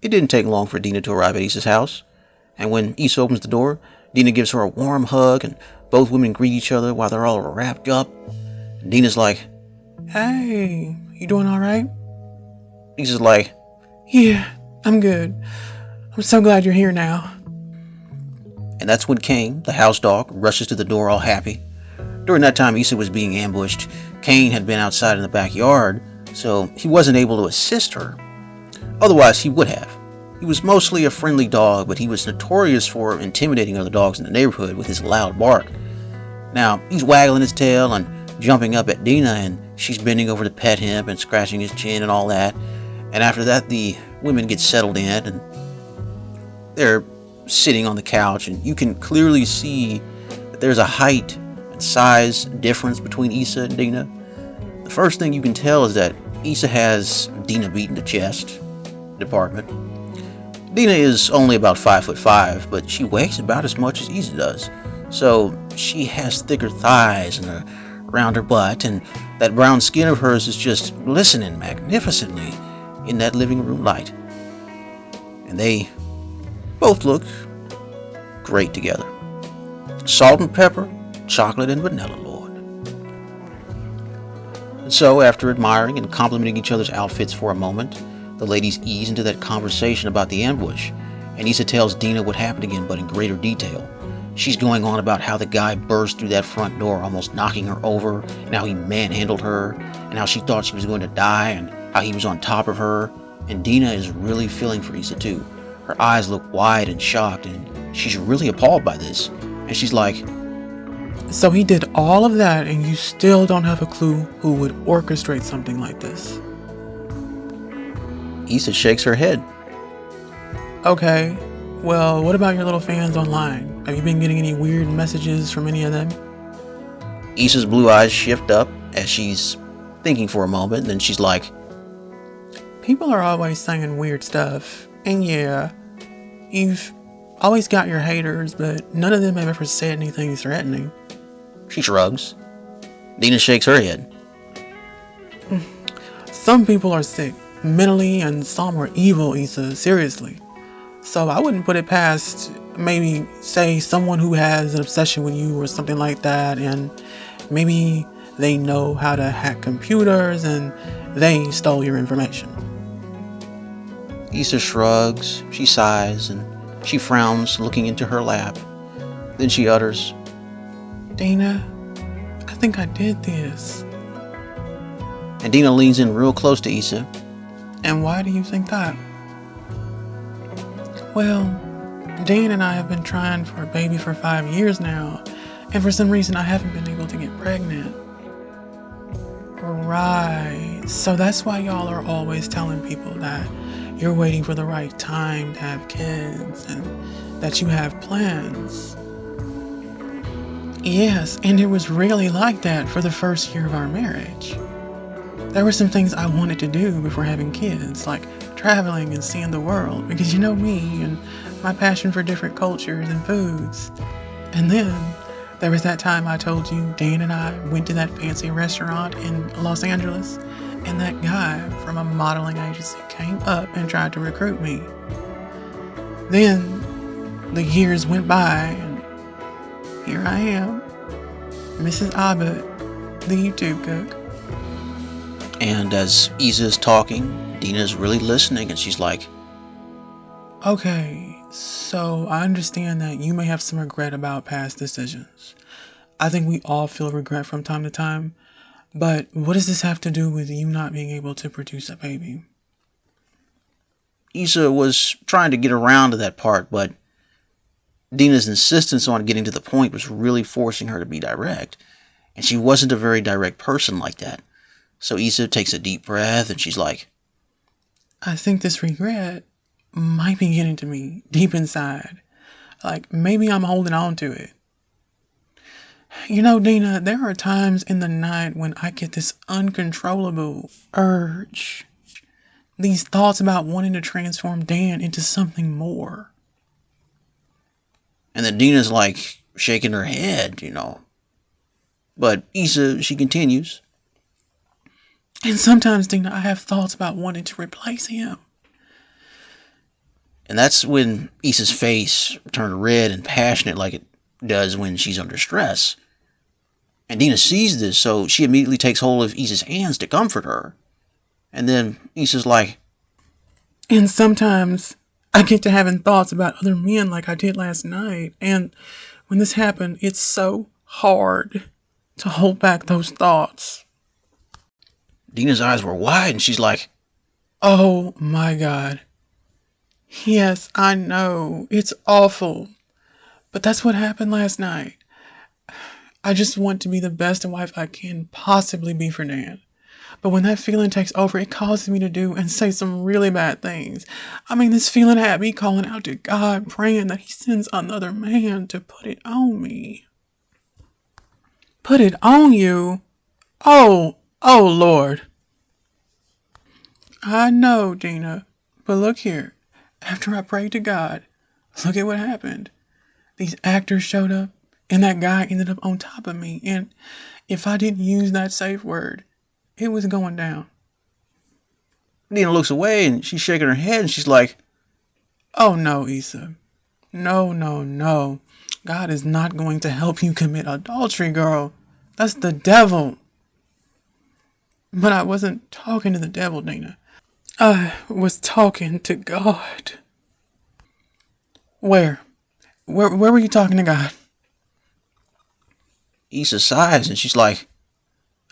It didn't take long for Dina to arrive at Issa's house, and when Issa opens the door, Dina gives her a warm hug, and both women greet each other while they're all wrapped up. And Dina's like, Hey, you doing all right? Issa's like, Yeah, I'm good. I'm so glad you're here now. and that's when Kane, the house dog, rushes to the door all happy. During that time, Issa was being ambushed. Kane had been outside in the backyard, so he wasn't able to assist her. Otherwise, he would have. He was mostly a friendly dog, but he was notorious for intimidating other dogs in the neighborhood with his loud bark. Now, he's waggling his tail and jumping up at Dina, and she's bending over to pet him and scratching his chin and all that. And after that, the women get settled in and they're sitting on the couch, and you can clearly see that there's a height and size difference between Issa and Dina. The first thing you can tell is that Issa has Dina beat in the chest department. Dina is only about five foot five, but she weighs about as much as Issa does. So she has thicker thighs and a rounder butt, and that brown skin of hers is just glistening magnificently in that living room light. And they both look great together. Salt and pepper, chocolate and vanilla, Lord. And so, after admiring and complimenting each other's outfits for a moment, the ladies ease into that conversation about the ambush, and Issa tells Dina what happened again, but in greater detail. She's going on about how the guy burst through that front door, almost knocking her over, and how he manhandled her, and how she thought she was going to die, and how he was on top of her. And Dina is really feeling for Issa too. Her eyes look wide and shocked, and she's really appalled by this. And she's like, So he did all of that, and you still don't have a clue who would orchestrate something like this. Issa shakes her head. Okay, well, what about your little fans online? Have you been getting any weird messages from any of them? Issa's blue eyes shift up as she's thinking for a moment, then she's like, People are always saying weird stuff, and yeah, you've always got your haters, but none of them have ever said anything threatening. she shrugs. Dina shakes her head. Some people are sick, mentally, and some are evil, Issa, seriously. So I wouldn't put it past maybe, say, someone who has an obsession with you or something like that, and maybe they know how to hack computers and they stole your information. Issa shrugs, she sighs, and she frowns, looking into her lap. Then she utters, Dana, I think I did this. and Dina leans in real close to Issa. And why do you think that? Well, Dan and I have been trying for a baby for five years now, and for some reason I haven't been able to get pregnant. Right. So that's why y'all are always telling people that you're waiting for the right time to have kids and that you have plans. Yes, and it was really like that for the first year of our marriage. There were some things I wanted to do before having kids, like traveling and seeing the world, because you know me and my passion for different cultures and foods. And then there was that time I told you Dan and I went to that fancy restaurant in Los Angeles, and that guy from a modeling agency came up and tried to recruit me. Then the years went by, and here I am, Mrs. Abbott, the YouTube cook. And as Issa is talking, Dina's really listening, and she's like, Okay, so I understand that you may have some regret about past decisions. I think we all feel regret from time to time, but what does this have to do with you not being able to produce a baby? Issa was trying to get around to that part, but Dina's insistence on getting to the point was really forcing her to be direct. And she wasn't a very direct person like that. So Issa takes a deep breath and she's like, I think this regret might be getting to me deep inside. Like maybe I'm holding on to it. You know, Dina, there are times in the night when I get this uncontrollable urge. These thoughts about wanting to transform Dan into something more. and then Dina's like shaking her head, you know. But Issa, she continues, And sometimes, Dina, I have thoughts about wanting to replace him. And that's when Issa's face turned red and passionate like it does when she's under stress. And Dina sees this, so she immediately takes hold of Issa's hands to comfort her. And then Issa's like, And sometimes I get to having thoughts about other men like I did last night. And when this happened, it's so hard to hold back those thoughts. Dina's eyes were wide, and she's like, Oh my God. Yes, I know. It's awful. But that's what happened last night. I just want to be the best wife I can possibly be for Dan. But when that feeling takes over, it causes me to do and say some really bad things. I mean, this feeling had me calling out to God, praying that He sends another man to put it on me. Put it on you? Oh, oh, Lord. I know, Dina, but look here. After I prayed to God, look at what happened. These actors showed up, and that guy ended up on top of me. And if I didn't use that safe word, it was going down. Dina looks away and she's shaking her head and she's like, Oh no, Issa. No, no, no. God is not going to help you commit adultery, girl. That's the devil. But I wasn't talking to the devil, Dina. I was talking to God. Where? Where where were you talking to God? Issa sighs and she's like,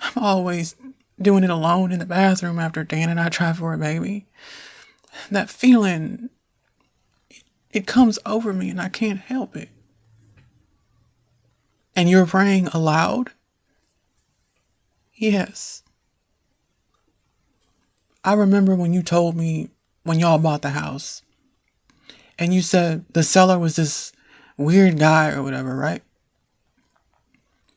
I'm always doing it alone in the bathroom after Dan and I try for a baby. That feeling, it, it comes over me and I can't help it. And you're praying aloud? Yes. I remember when you told me when y'all bought the house and you said the seller was this weird guy or whatever, right?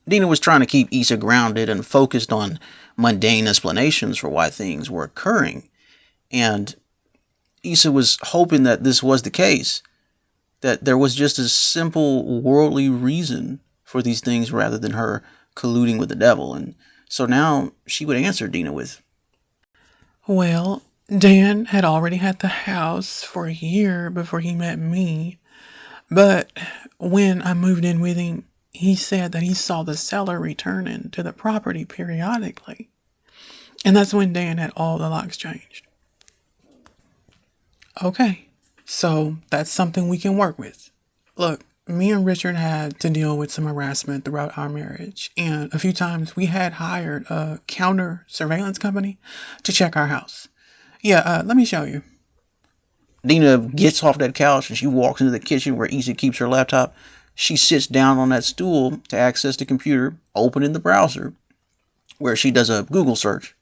Dina was trying to keep Issa grounded and focused on mundane explanations for why things were occurring. And Issa was hoping that this was the case, that there was just a simple worldly reason for these things rather than her colluding with the devil. And so now she would answer Dina with, Well, Dan had already had the house for a year before he met me. But when I moved in with him, he said that he saw the seller returning to the property periodically. And that's when Dan had all the locks changed. Okay, so that's something we can work with. Look, me and Richard had to deal with some harassment throughout our marriage, and a few times we had hired a counter surveillance company to check our house. Yeah, uh, let me show you. Dina gets off that couch and she walks into the kitchen where Issa keeps her laptop. She sits down on that stool to access the computer, opening the browser, where she does a Google search.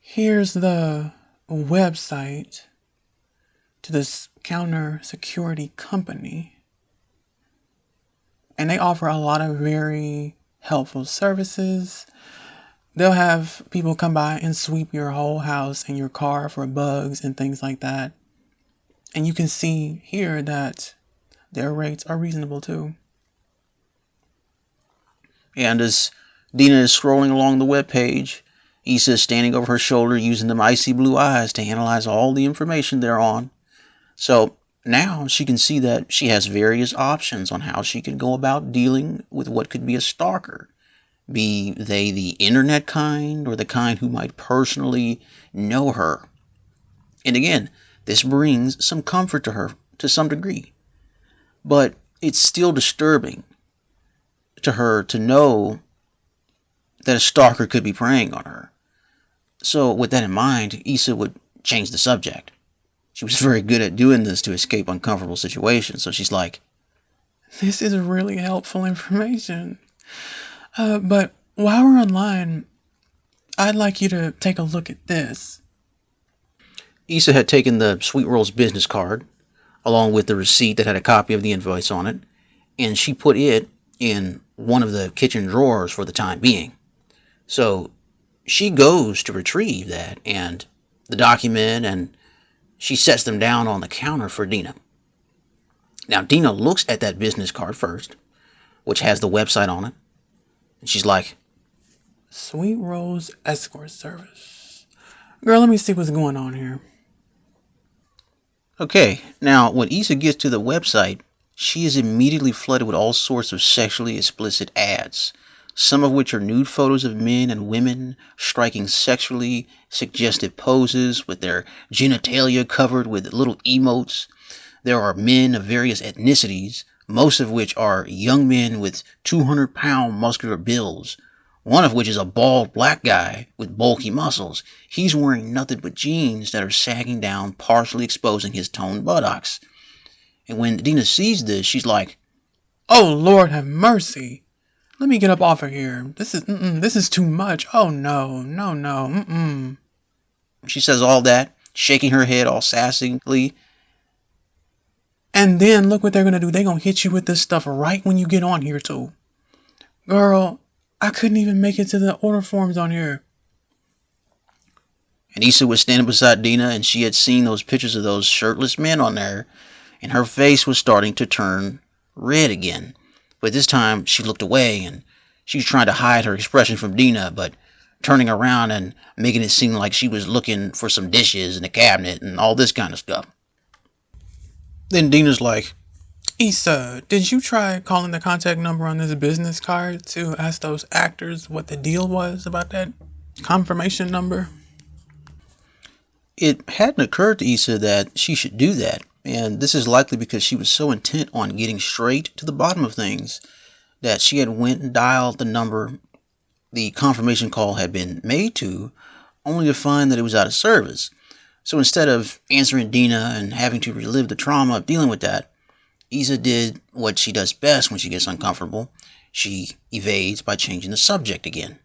Here's the website to this counter security company. And they offer a lot of very helpful services. They'll have people come by and sweep your whole house and your car for bugs and things like that. And you can see here that their rates are reasonable too. And as Dina is scrolling along the web page, Issa is standing over her shoulder using them icy blue eyes to analyze all the information thereon. So now she can see that she has various options on how she can go about dealing with what could be a stalker, be they the internet kind or the kind who might personally know her. And again, this brings some comfort to her to some degree. But it's still disturbing to her to know that a stalker could be preying on her. So, with that in mind, Issa would change the subject. She was very good at doing this to escape uncomfortable situations. So she's like, This is really helpful information. Uh, but while we're online, I'd like you to take a look at this. Issa had taken the Sweet Rolls business card, along with the receipt that had a copy of the invoice on it, and she put it in one of the kitchen drawers for the time being. So she goes to retrieve that and the document and she sets them down on the counter for Dina. Now, Dina looks at that business card first, which has the website on it, and she's like, Sweet Rose Escort Service. Girl, let me see what's going on here. Okay, now when Issa gets to the website, she is immediately flooded with all sorts of sexually explicit ads, some of which are nude photos of men and women striking sexually suggestive poses with their genitalia covered with little emotes. There are men of various ethnicities, most of which are young men with 200 pound muscular builds, one of which is a bald black guy with bulky muscles. He's wearing nothing but jeans that are sagging down, partially exposing his toned buttocks. And when Dina sees this, she's like, Oh Lord have mercy. Let me get up off of here. This is mm-mm, this is too much. Oh no, no, no. Mm-mm. She says all that, shaking her head all sassily. And then look what they're gonna do. They're gonna hit you with this stuff right when you get on here too. Girl, I couldn't even make it to the order forms on here. And Issa was standing beside Dina, and she had seen those pictures of those shirtless men on there, and her face was starting to turn red again. But this time she looked away, and she was trying to hide her expression from Dina, but turning around and making it seem like she was looking for some dishes in the cabinet and all this kind of stuff. Then Dina's like, Issa, did you try calling the contact number on this business card to ask those actors what the deal was about that confirmation number? It hadn't occurred to Issa that she should do that, and this is likely because she was so intent on getting straight to the bottom of things that she had went and dialed the number the confirmation call had been made to, only to find that it was out of service. So instead of answering Dina and having to relive the trauma of dealing with that, Issa did what she does best when she gets uncomfortable. She evades by changing the subject again.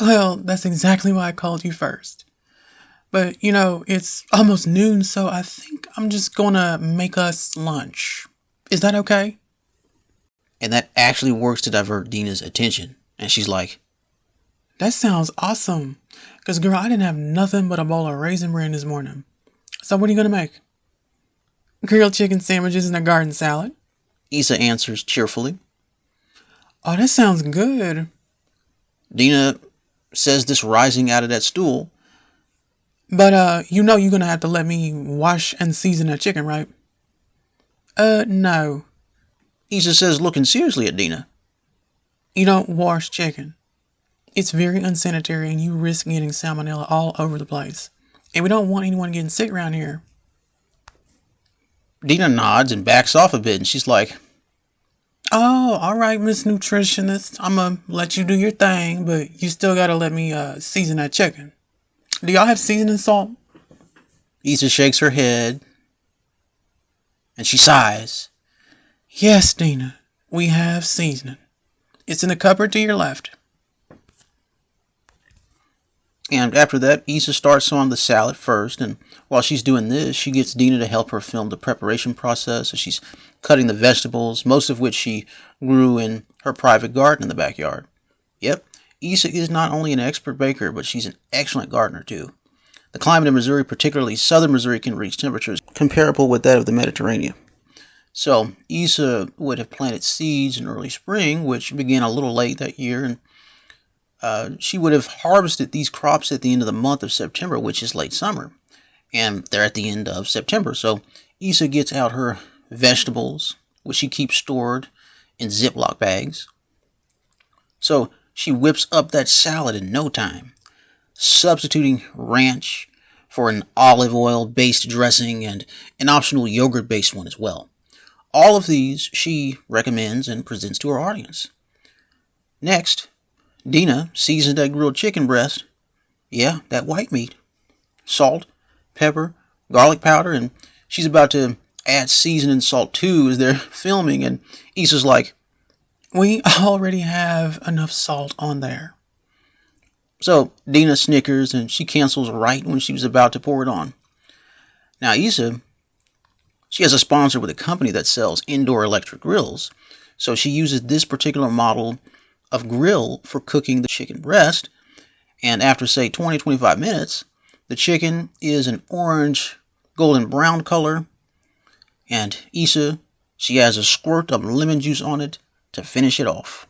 Well, that's exactly why I called you first. But, you know, it's almost noon, so I think I'm just gonna make us lunch. Is that okay? And that actually works to divert Dina's attention. And she's like, That sounds awesome. Because, girl, I didn't have nothing but a bowl of raisin bran this morning. So, what are you gonna make? Grilled chicken sandwiches and a garden salad. Issa answers cheerfully. Oh, that sounds good. Dina says this rising out of that stool. But uh, you know you're gonna have to let me wash and season that chicken, right? Uh, no. Issa says, looking seriously at Dina. You don't wash chicken. It's very unsanitary and you risk getting salmonella all over the place. And we don't want anyone getting sick around here. Dina nods and backs off a bit, and she's like, Oh, all right, Miss Nutritionist. I'm gonna let you do your thing, but you still gotta let me uh, season that chicken. Do y'all have seasoning salt? Issa shakes her head, and she sighs. Yes, Dina, we have seasoning. It's in the cupboard to your left. And after that, Issa starts on the salad first, and while she's doing this, she gets Dina to help her film the preparation process as she's cutting the vegetables, most of which she grew in her private garden in the backyard. Yep, Issa is not only an expert baker, but she's an excellent gardener too. The climate in Missouri, particularly southern Missouri, can reach temperatures comparable with that of the Mediterranean. So Issa would have planted seeds in early spring, which began a little late that year, and uh, she would have harvested these crops at the end of the month of September, which is late summer. And they're at the end of September. So Issa gets out her vegetables, which she keeps stored in Ziploc bags. So she whips up that salad in no time, substituting ranch for an olive oil based dressing and an optional yogurt based one as well. All of these she recommends and presents to her audience. Next, Dina seasons that grilled chicken breast. Yeah, that white meat. Salt, pepper, garlic powder, and she's about to add seasoning salt too as they're filming, and Issa's like, We already have enough salt on there. So Dina snickers and she cancels right when she was about to pour it on. Now Issa, she has a sponsor with a company that sells indoor electric grills, so she uses this particular model of grill for cooking the chicken breast. And after, say, 20 25 minutes, the chicken is an orange golden brown color. And Issa, she has a squirt of lemon juice on it to finish it off.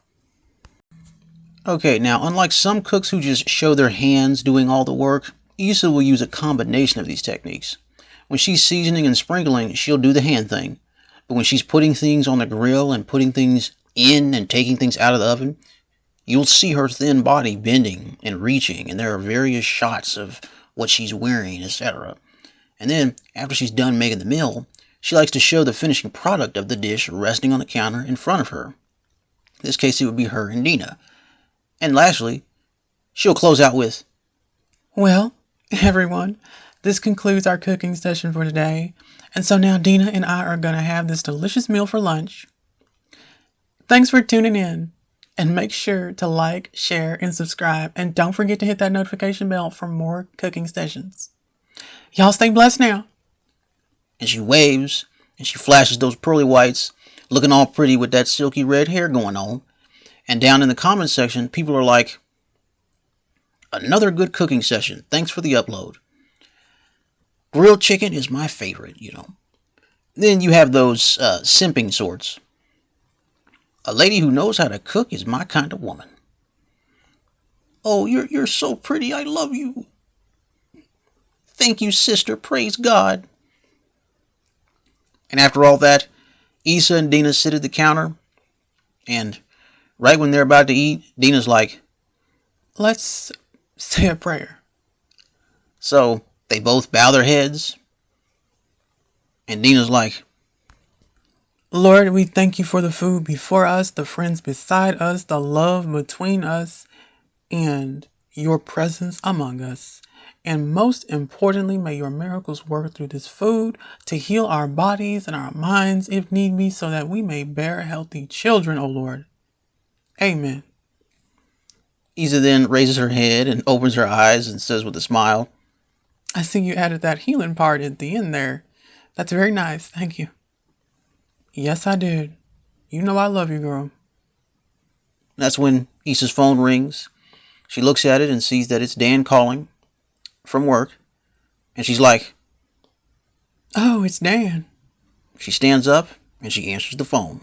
Okay, now, unlike some cooks who just show their hands doing all the work, Issa will use a combination of these techniques. When she's seasoning and sprinkling, she'll do the hand thing. But when she's putting things on the grill and putting things in and taking things out of the oven, you'll see her thin body bending and reaching, and there are various shots of what she's wearing, etc. And then, after she's done making the meal, she likes to show the finishing product of the dish resting on the counter in front of her. This case, it would be her and Dina. And lastly, she'll close out with, Well, everyone, this concludes our cooking session for today. And so now Dina and I are going to have this delicious meal for lunch. Thanks for tuning in. And make sure to like, share, and subscribe. And don't forget to hit that notification bell for more cooking sessions. Y'all stay blessed now. and she waves and she flashes those pearly whites, looking all pretty with that silky red hair going on. And down in the comments section, people are like, another good cooking session. Thanks for the upload. Grilled chicken is my favorite, you know. Then you have those uh, simping sorts. A lady who knows how to cook is my kind of woman. Oh, you're you're so pretty. I love you. Thank you, sister. Praise God. And after all that, Issa and Dina sit at the counter, and right when they're about to eat, Dina's like, Let's say a prayer. so they both bow their heads, and Dina's like, Lord, we thank you for the food before us, the friends beside us, the love between us, and your presence among us. And most importantly, may your miracles work through this food to heal our bodies and our minds if need be, so that we may bear healthy children, O Lord. Amen. Issa then raises her head and opens her eyes and says with a smile, I see you added that healing part at the end there. That's very nice. Thank you. Yes, I did. You know I love you, girl. That's when Issa's phone rings. She looks at it and sees that it's Dan calling from work. And she's like, Oh, it's Dan. she stands up and she answers the phone.